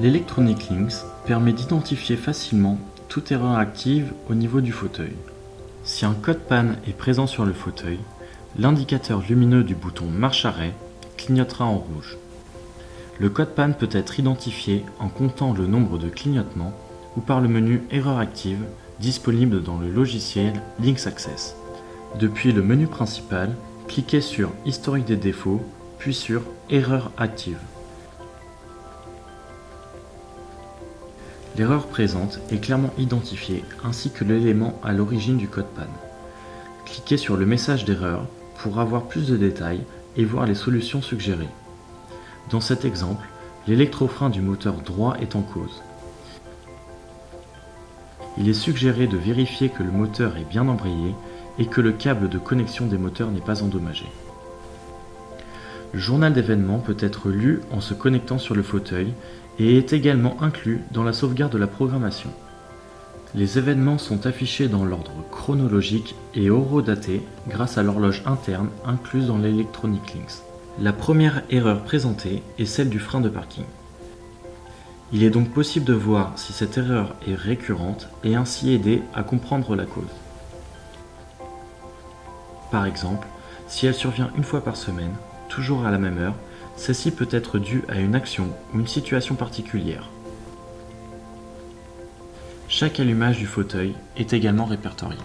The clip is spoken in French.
L'Electronic Links permet d'identifier facilement toute erreur active au niveau du fauteuil. Si un code panne est présent sur le fauteuil, l'indicateur lumineux du bouton marche arrêt clignotera en rouge. Le code panne peut être identifié en comptant le nombre de clignotements ou par le menu Erreur active disponible dans le logiciel Links Access. Depuis le menu principal, cliquez sur Historique des défauts, puis sur Erreur active. L'erreur présente est clairement identifiée ainsi que l'élément à l'origine du code panne. Cliquez sur le message d'erreur pour avoir plus de détails et voir les solutions suggérées. Dans cet exemple, l'électrofrein du moteur droit est en cause. Il est suggéré de vérifier que le moteur est bien embrayé et que le câble de connexion des moteurs n'est pas endommagé. Le journal d'événements peut être lu en se connectant sur le fauteuil et est également inclus dans la sauvegarde de la programmation. Les événements sont affichés dans l'ordre chronologique et horodatés grâce à l'horloge interne incluse dans l'Electronic Links. La première erreur présentée est celle du frein de parking. Il est donc possible de voir si cette erreur est récurrente et ainsi aider à comprendre la cause. Par exemple, si elle survient une fois par semaine, toujours à la même heure, celle-ci peut être due à une action ou une situation particulière. Chaque allumage du fauteuil est également répertorié.